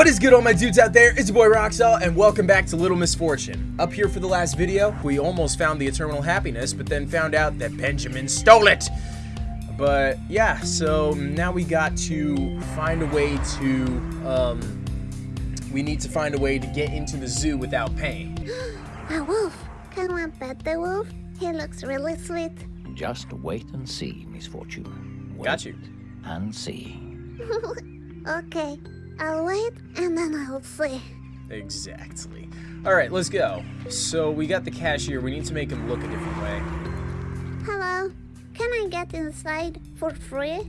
What is good all my dudes out there? It's your boy Roxall and welcome back to Little Misfortune. Up here for the last video, we almost found the Eternal Happiness, but then found out that Benjamin stole it! But yeah, so now we got to find a way to, um, we need to find a way to get into the zoo without paying. A wolf. Can I pet the wolf? He looks really sweet. Just wait and see, Misfortune. Wait Got you. And see. okay, I'll wait and then I'll see. Exactly. Alright, let's go. So we got the cashier, we need to make him look a different way. Hello, can I get inside for free?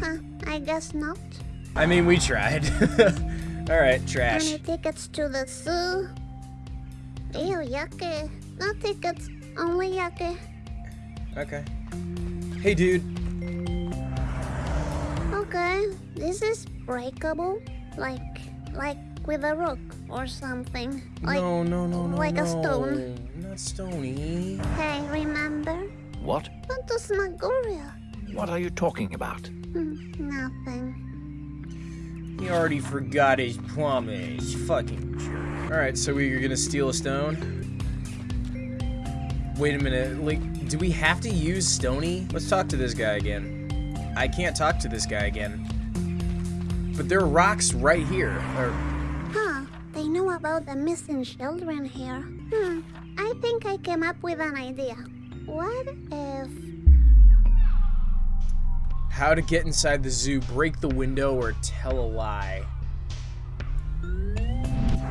Huh, I guess not. I mean, we tried. Alright, trash. Any tickets to the zoo? Ew, yucky. No tickets, only yucky. Okay. Hey, dude. Okay, this is breakable. Like, like with a rock or something. Like, no, no, no, no, like no. a stone. Not stony. Hey, remember? What? Want to What are you talking about? Hmm, nothing. He already forgot his promise. Fucking jerk. Alright, so we're gonna steal a stone? Wait a minute, like, do we have to use Stony? Let's talk to this guy again. I can't talk to this guy again. But there are rocks right here. Or, Huh, they know about the missing children here. Hmm, I think I came up with an idea. What if... how to get inside the zoo, break the window, or tell a lie.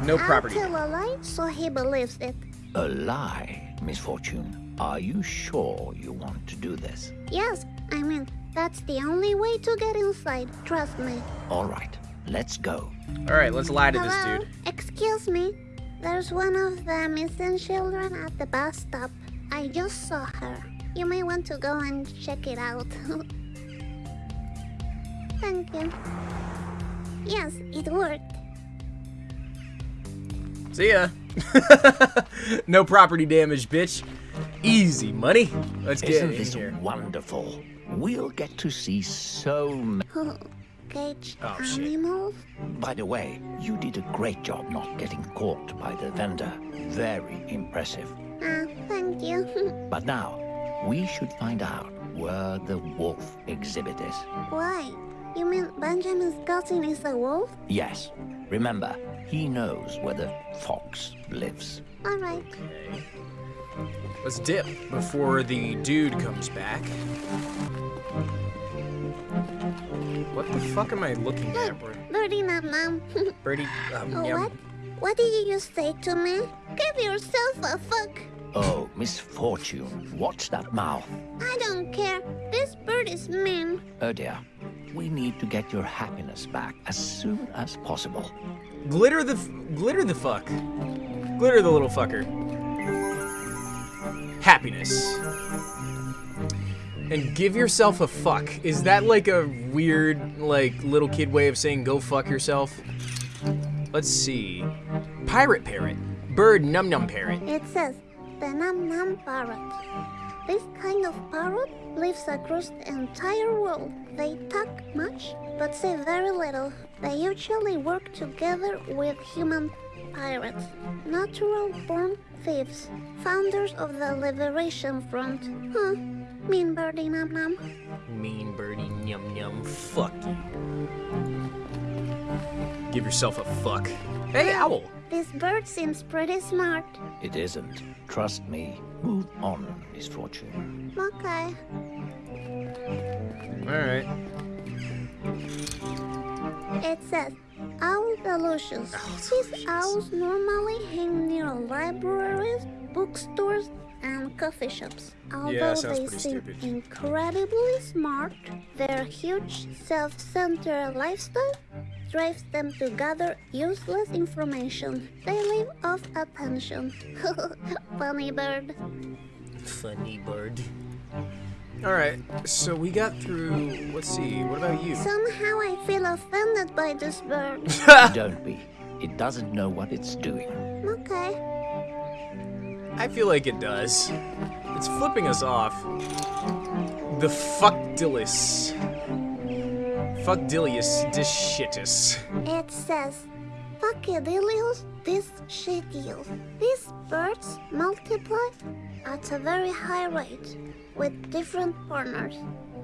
No property. I'll tell a lie so he believes it. A lie, Misfortune. Are you sure you want to do this? Yes, I mean, that's the only way to get inside, trust me. All right, let's go. Alright, let's lie to this dude. Excuse me. There's one of the missing children at the bus stop. I just saw her. You may want to go and check it out. Thank you. Yes, it worked. See ya. no property damage, bitch. Easy money. Let's get Isn't in this here. wonderful? We'll get to see so many. Oh, cage Oh, shit. animals? By the way, you did a great job not getting caught by the vendor. Very impressive. Ah, thank you. But now, we should find out where the wolf exhibit is. Why? You mean Benjamin's cousin is a wolf? Yes, remember, he knows where the fox lives. Alright. Let's dip before the dude comes back. What the fuck am I looking Look, at, bro? Birdie Nam Nam. Birdie, um, oh, yum. what? What did you just say to me? Give yourself a fuck. Oh, misfortune, watch that mouth. I don't care. This bird is mean. Oh dear, we need to get your happiness back as soon as possible. Glitter the, f- glitter the fuck. Glitter the little fucker. Happiness. And give yourself a fuck. Is that like a weird, like, little kid way of saying go fuck yourself? Let's see. Pirate parrot. Bird num num parrot. It says the Nam Nam parrot. This kind of parrot lives across the entire world. They talk much, but say very little. They usually work together with human pirates, natural born thieves, founders of the Liberation Front. Huh, mean birdie Nam Nam. Mean birdie yum yum. Fuck you. Give yourself a fuck. Hey, owl. This bird seems pretty smart. It isn't. Trust me. Move on, misfortune. Okay. Alright. It says, Owl Delicious. These owls normally hang near libraries, bookstores, and coffee shops. Although sounds they seem stupid. incredibly smart, their huge self-centered lifestyle drives them to gather useless information. They live off attention. Funny bird. Funny bird. Alright, so we got through. Let's see, what about you? Somehow I feel offended by this bird. Don't be. It doesn't know what it's doing. okay. I feel like it does. It's flipping us off. The fucktillus. Fuck Dilius dishitus. It says, Pachydileus disshitius. These birds multiply at a very high rate with different partners,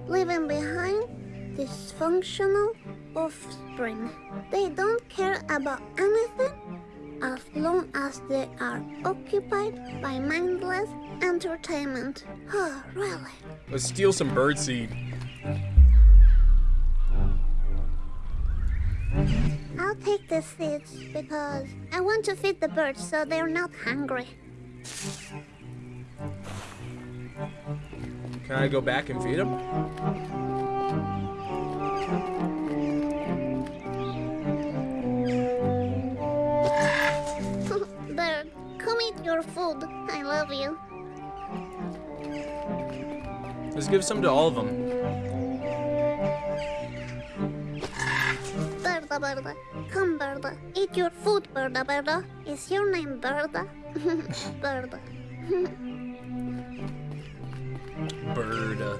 leaving behind dysfunctional offspring. They don't care about anything as long as they are occupied by mindless entertainment. Oh, really? Let's steal some birdseed. The seeds because I want to feed the birds so they're not hungry. Can I go back and feed them? Bird, come eat your food. I love you. Let's give some to all of them. Berda, Berda. Come, Berda. Eat your food, Berda, Berda. Is your name Berda? Berda. Bird. uh,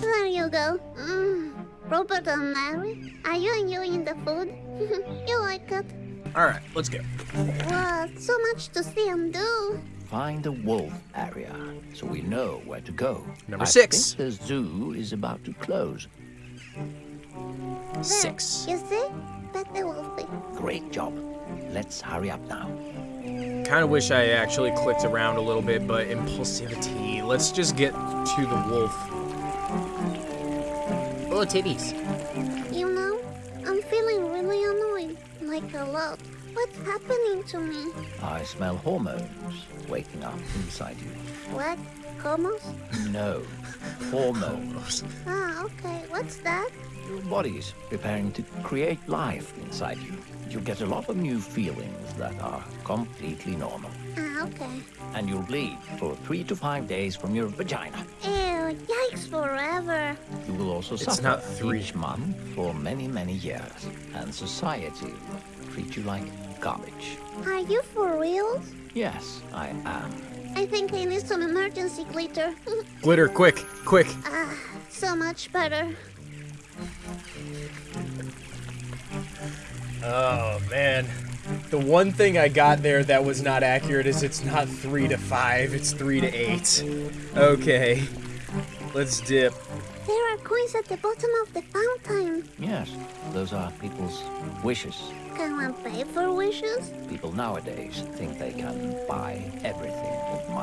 There you go. Mm. Robert and Mary, are you enjoying the food? you like it? Alright, let's go. Wow, so much to see and do. Find the wolf area so we know where to go. Number I six. think the zoo is about to close. There, Six. You see? Bet they will see. Great job. Let's hurry up now. Kind of wish I actually clicked around a little bit, but impulsivity. Let's just get to the wolf. Oh, titties. You know, I'm feeling really annoyed. Like a lot. What's happening to me? I smell hormones waking up inside you. What? Hormones? No, hormones. Ah, okay. What's that? Your body's preparing to create life inside you. You'll get a lot of new feelings that are completely normal. Ah, okay. And you'll bleed for three to five days from your vagina. Ew, yikes forever. You will also It's suffer not three. each month for many, many years. And society will treat you like garbage. Are you for real? Yes, I am. I think I need some emergency glitter. Glitter, quick, quick. ah, so much better. Oh, man. The one thing I got there that was not accurate is it's not 3 to 5, it's 3 to 8. Okay. Let's dip. There are coins at the bottom of the fountain. Yes, those are people's wishes. Can one pay for wishes? People nowadays think they can buy everything with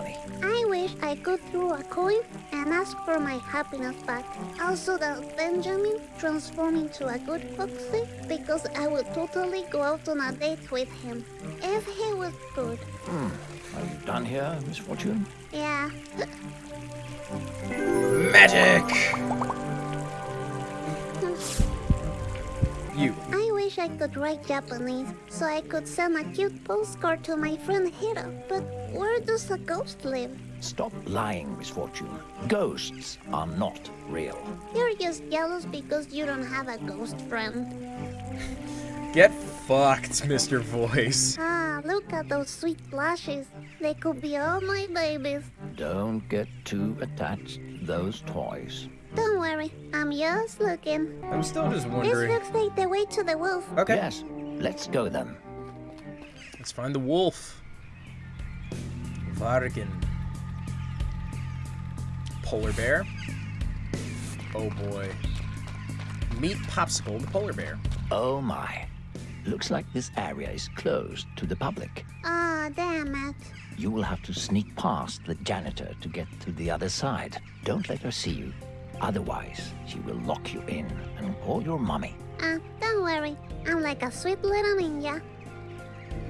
money. I wish I could throw a coin and ask for my happiness back. Also that Benjamin transform into a good foxy because I would totally go out on a date with him. If he was good. Hmm. Are you done here, Miss Fortune? Yeah. Magic! Hmm. You. I wish I could write Japanese so I could send a cute postcard to my friend Hiro. But where does a ghost live? Stop lying, Miss Fortune. Ghosts are not real. You're just jealous because you don't have a ghost friend. Get fucked, Mr. Voice. Ah, look at those sweet blushes. They could be all my babies. Don't get too attached to those toys. Don't worry, I'm just looking. I'm still just wondering. This looks like the way to the wolf. Okay. Yes, let's go then. Let's find the wolf. Vargen. Polar bear. Oh boy. Meet Popsicle the polar bear. Oh my. Looks like this area is closed to the public. Ah, damn it. You will have to sneak past the janitor to get to the other side. Don't let her see you. Otherwise, she will lock you in and call your mommy. Ah, don't worry. I'm like a sweet little ninja.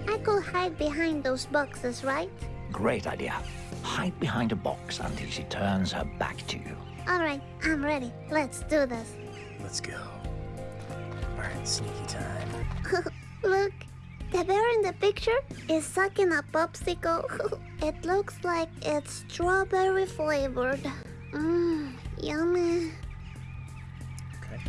I could hide behind those boxes, right? Great idea. Hide behind a box until she turns her back to you. Alright, I'm ready. Let's do this. Let's go. Alright, sneaky time. Look, the bear in the picture is sucking a popsicle. it looks like it's strawberry flavored. Mmm, yummy. Okay.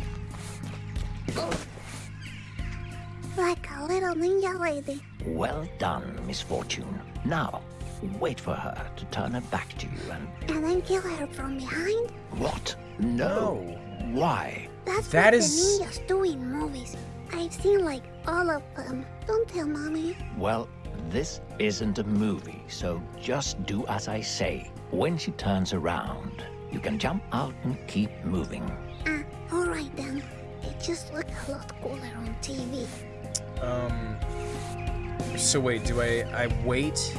Like a little ninja lady. Well done, Miss Fortune. Now, Wait for her to turn her back to you and... And then kill her from behind? What? No. Why? That's That what is- the ninjas do in movies. I've seen like all of them. Don't tell mommy. Well, this isn't a movie, so just do as I say. When she turns around, you can jump out and keep moving. Ah, alright then. It just looked a lot cooler on TV. Um. So wait, do I I wait?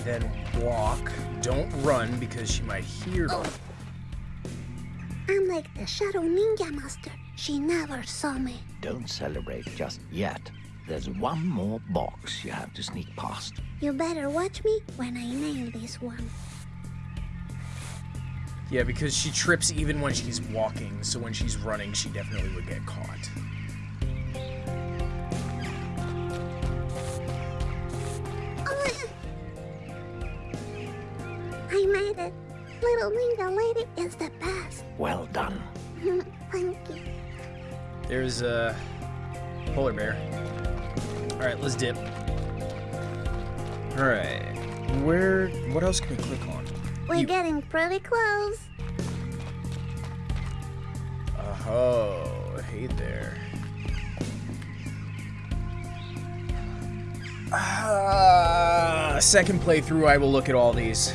And then walk. Don't run because she might hear oh. me. I'm like the Shadow Ninja Master. She never saw me. Don't celebrate just yet. There's one more box you have to sneak past. You better watch me when I nail this one. Yeah, because she trips even when she's walking, so when she's running, she definitely would get caught. It. Little Ninja Lady is the best. Well done. Thank you. There's a polar bear. All right, let's dip. All right, where? What else can we click on? We're You- getting pretty close. Oh, hey there. Ah, second playthrough, I will look at all these.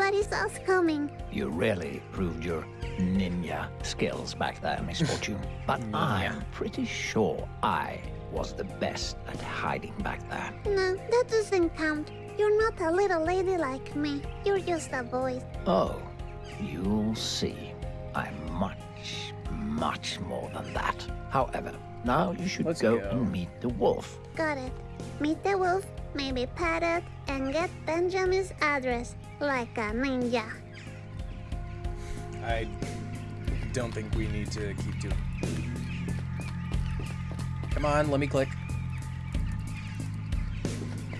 Nobody saw us coming. You really proved your ninja skills back there, Miss Fortune. But I'm pretty sure I was the best at hiding back there. No, that doesn't count. You're not a little lady like me. You're just a boy. Oh, you'll see. I'm much, much more than that. However, now you should go, go. and meet the wolf. Got it. Meet the wolf, maybe pet it, and get Benjamin's address like a ninja. I don't think we need to keep doing. Come on, let me click.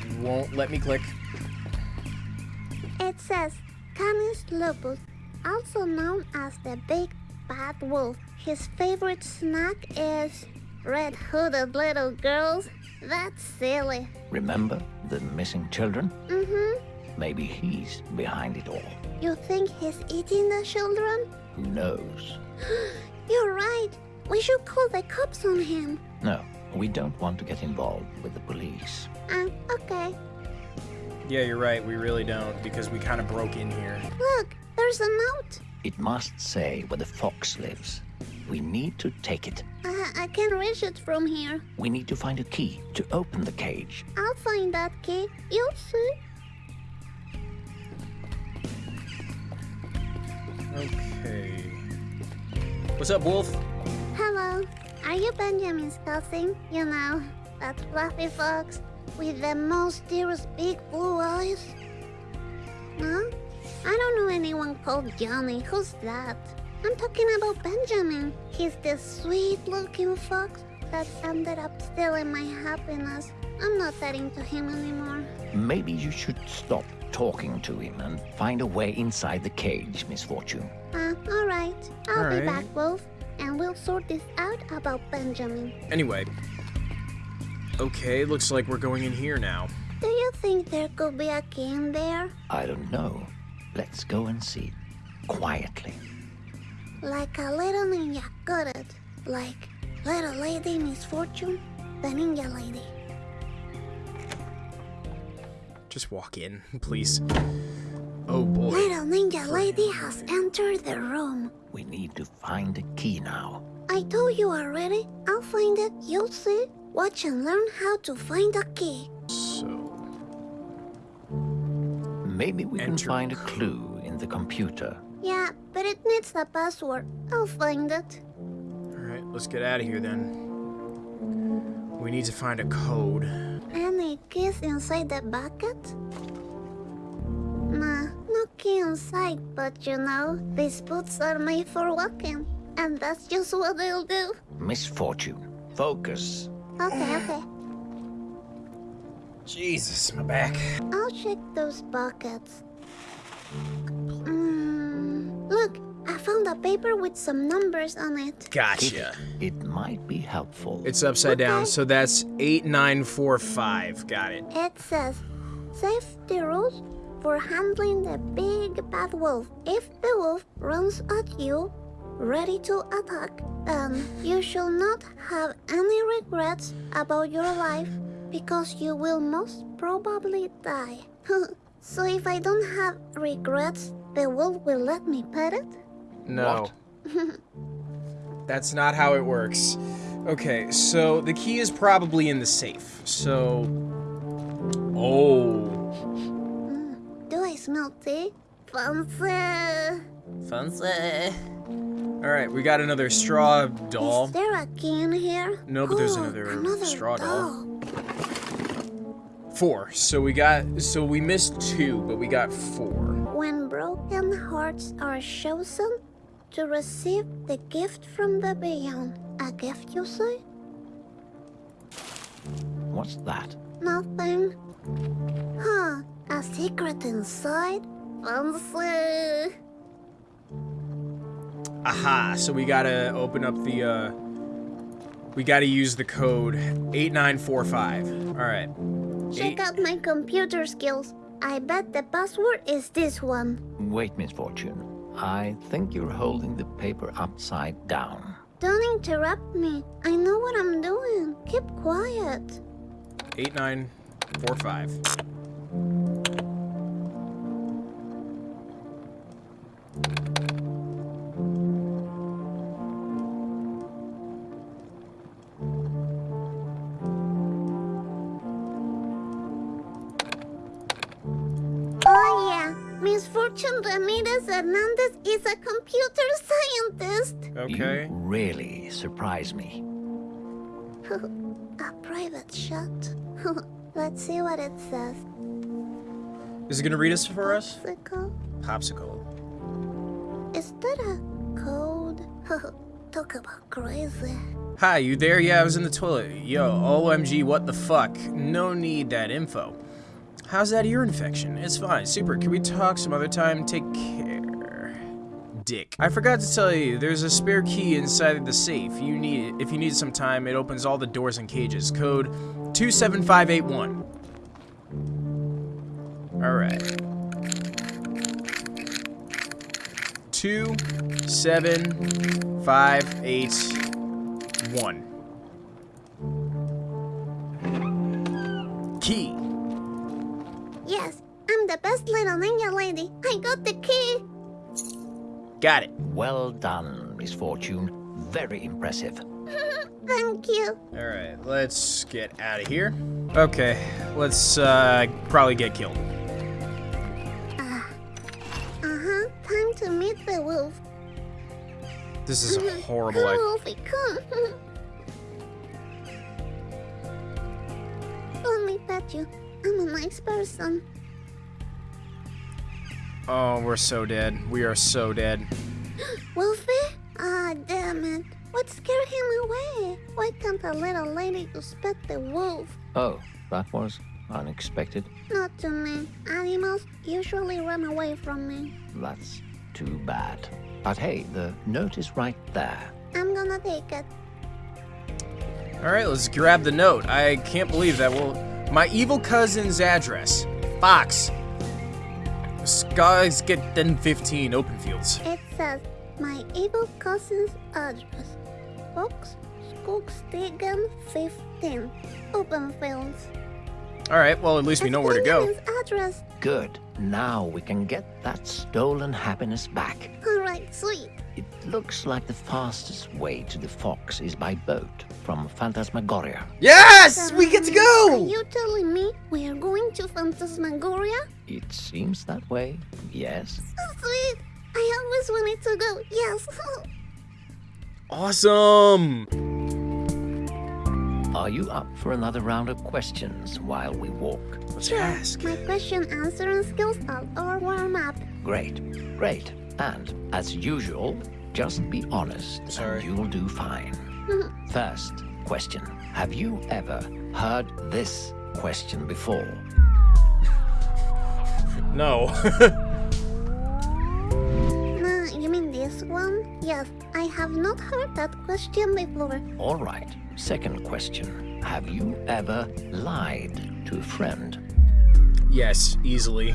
You won't let me click. It says Canis lupus, also known as the big bad wolf. His favorite snack is red hooded little girls. That's silly. Remember the missing children? Mm-hmm. Maybe he's behind it all. You think he's eating the children? Who knows? You're right. We should call the cops on him. No, we don't want to get involved with the police. Ah, okay. Yeah, you're right. We really don't because we kind of broke in here. Look, there's a note. It must say where the fox lives. We need to take it. Uh, I can reach it from here. We need to find a key to open the cage. I'll find that key. You'll see. Okay. What's up, Wolf? Hello. Are you Benjamin's cousin? You know, that fluffy fox with the most dearest big blue eyes? No? I don't know anyone called Johnny. Who's that? I'm talking about Benjamin. He's the sweet looking fox that ended up stealing my happiness. I'm not that into him anymore. Maybe you should stop talking to him and find a way inside the cage, Miss Fortune. Uh, alright. I'll be Alright. back, Wolf, and we'll sort this out about Benjamin. Anyway. Okay, looks like we're going in here now. Do you think there could be a key in there? I don't know. Let's go and see. Quietly. Like a little ninja, got it. Like little lady misfortune, the ninja lady. Just walk in, please. Oh boy. Little ninja lady has entered the room. We need to find a key now. I told you already. I'll find it. You'll see. Watch and learn how to find a key. So, Maybe we can find a clue in the computer. Yeah, but it needs the password. I'll find it. alright, let's get out of here then. We need to find a code. Any keys inside the bucket? Nah, no key inside, but you know, these boots are made for walking. And that's just what they'll do. Misfortune. Focus. Okay, okay. Jesus, my back. I'll check those buckets. Mm, look, I found a paper with some numbers on it. Gotcha. it. It might be helpful. It's upside down, so that's 8945. Got it. It says safety rules for handling the big bad wolf. If the wolf runs at you, ready to attack, then you shall not have any regrets about your life because you will most probably die. so if I don't have regrets, the wolf will let me pet it? No. That's not how it works. Okay, so the key is probably in the safe. So. Oh. Do I smell tea? Fancy. Fancy. Alright, we got another straw doll. Is there a key in here? No, but there's Oh, another straw doll. doll. Four. So we got. So we missed two, but we got four. When broken hearts are chosen to receive the gift from the beyond. A gift, you say? What's that? Nothing. Huh, a secret inside? Fancy. Aha, so we gotta open up the, uh... We gotta use the code 8945. Alright. Check Eight- out my computer skills. I bet the password is this one. Wait, Miss Fortune. I think you're holding the paper upside down. Don't interrupt me. I know what I'm doing. Keep quiet. 8945. Okay. You really surprise me. a private shot. Let's see what it says. Is it gonna read us for us? Popsicle? Popsicle. Is that a code? Talk about crazy. Hi, you there? Yeah, I was in the toilet. Yo, OMG, what the fuck? No need that info. How's that ear infection? It's fine. Super. Can we talk some other time? Take care. Dick. I forgot to tell you, there's a spare key inside of the safe. You need it. If you need some time, it opens all the doors and cages. Code 27581. Alright. Two, seven, five, eight, one. Key. Yes, I'm the best little ninja lady. I got the key. Got it. Well done, Miss Fortune. Very impressive. Thank you. All right, let's get out of here. Okay, let's uh, probably get killed. Uh-huh. Time to meet the wolf. This is a horrible Come, idea. Wolfie, come. Let me pet you. I'm a nice person. Oh, we're so dead. We are so dead. Wolfie? Ah, damn it. What scared him away? Why can't a little lady just pet the wolf? Oh, that was unexpected. Not to me. Animals usually run away from me. That's too bad. But hey, the note is right there. I'm gonna take it. All right, let's grab the note. I can't believe that. Well, my evil cousin's address. Fox. Skogsstigen 15 open fields. It says, my evil cousin's address. Fox, Skogsstigen 15. Open fields. All right, well, at least we know where to go. Address. Good. Now we can get that stolen happiness back. Alright, sweet. It looks like the fastest way to the Fox is by boat from Phantasmagoria. Yes, we get to um, go! Are go. you telling me we are going to Phantasmagoria? It seems that way, yes. So sweet. I always wanted to go. Yes. Awesome. Are you up for another round of questions while we walk? Let's ask. My question answering skills are all warm up. Great, great. And as usual, just be honest Sorry. and you'll do fine. First question Have you ever heard this question before? No. Nah, you mean this one? Yes, I have not heard that question before. All right. Second question. Have you ever lied to a friend? Yes, easily.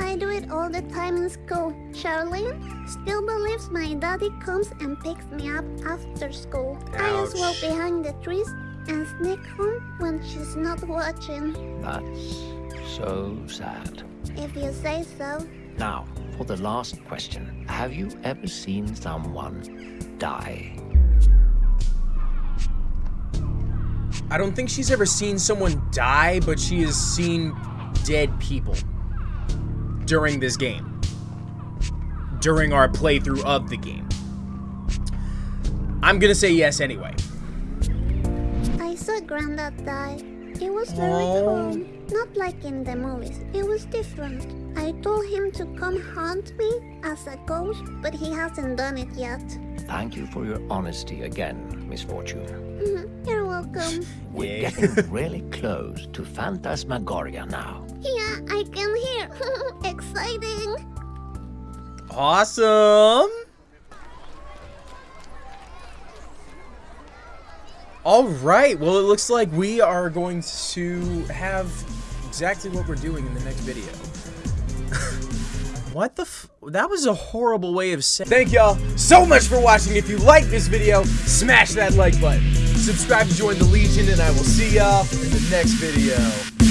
I do it all the time in school. Charlene still believes my daddy comes and picks me up after school. I just walk behind the trees and sneak home when she's not watching. That's so sad. If you say so. Now, for the last question. Have you ever seen someone die? I don't think she's ever seen someone die, but she has seen dead people during this game. During our playthrough of the game. I'm gonna say yes anyway. I saw Granddad die. It was very Oh. calm. Not like in the movies. It was different. I told him to come haunt me as a ghost, but he hasn't done it yet. Thank you for your honesty again, Miss Fortune. Mhm, You're welcome. We're Yeah. getting really close to Phantasmagoria now. Yeah, I can hear. Exciting. Awesome. All right. Well, it looks like we are going to have exactly what we're doing in the next video. what the f- That was a horrible way of saying. Thank y'all so much for watching. If you like this video, smash that like button. Subscribe to join the Legion, and I will see y'all in the next video.